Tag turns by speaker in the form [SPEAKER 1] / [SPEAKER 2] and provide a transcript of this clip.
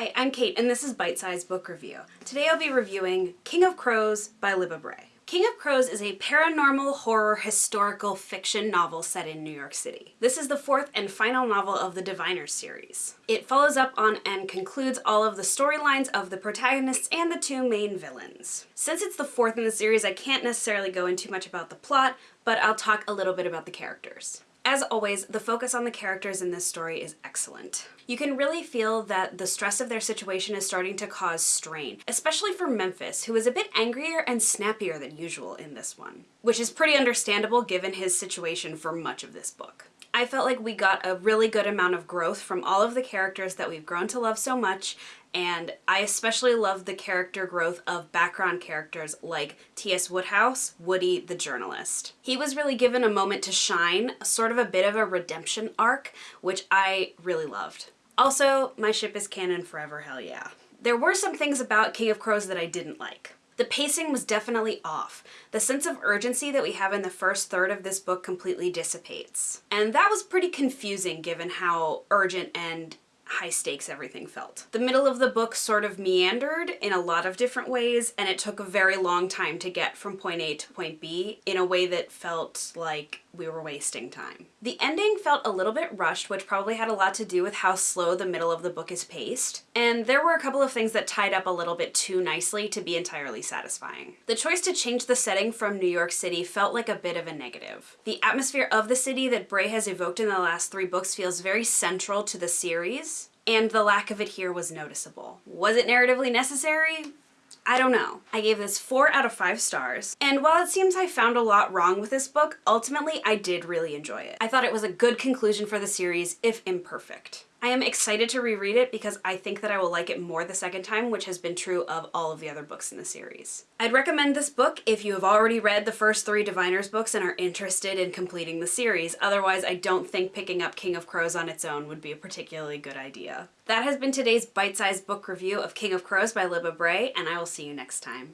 [SPEAKER 1] Hi, I'm Kate and this is Bite Size Book Review. Today I'll be reviewing King of Crows by Libba Bray. King of Crows is a paranormal horror historical fiction novel set in New York City. This is the fourth and final novel of the Diviners series. It follows up on and concludes all of the storylines of the protagonists and the two main villains. Since it's the fourth in the series, I can't necessarily go into much about the plot, but I'll talk a little bit about the characters. As always, the focus on the characters in this story is excellent. You can really feel that the stress of their situation is starting to cause strain, especially for Memphis, who is a bit angrier and snappier than usual in this one, which is pretty understandable given his situation for much of this book. I felt like we got a really good amount of growth from all of the characters that we've grown to love so much, and I especially love the character growth of background characters like T.S. Woodhouse, Woody the journalist. He was really given a moment to shine, sort of a bit of a redemption arc, which I really loved. Also, my ship is canon forever, hell yeah. There were some things about King of Crows that I didn't like. The pacing was definitely off. The sense of urgency that we have in the first third of this book completely dissipates. And that was pretty confusing given how urgent and high stakes everything felt. The middle of the book sort of meandered in a lot of different ways and it took a very long time to get from point A to point B in a way that felt like we were wasting time. The ending felt a little bit rushed, which probably had a lot to do with how slow the middle of the book is paced, and there were a couple of things that tied up a little bit too nicely to be entirely satisfying. The choice to change the setting from New York City felt like a bit of a negative. The atmosphere of the city that Bray has evoked in the last three books feels very central to the series, and the lack of it here was noticeable. Was it narratively necessary? I don't know. I gave this 4 out of 5 stars, and while it seems I found a lot wrong with this book, ultimately I did really enjoy it. I thought it was a good conclusion for the series, if imperfect. I am excited to reread it because I think that I will like it more the second time, which has been true of all of the other books in the series. I'd recommend this book if you have already read the first three Diviners books and are interested in completing the series. Otherwise, I don't think picking up King of Crows on its own would be a particularly good idea. That has been today's bite-sized book review of King of Crows by Libba Bray, and I will see you next time.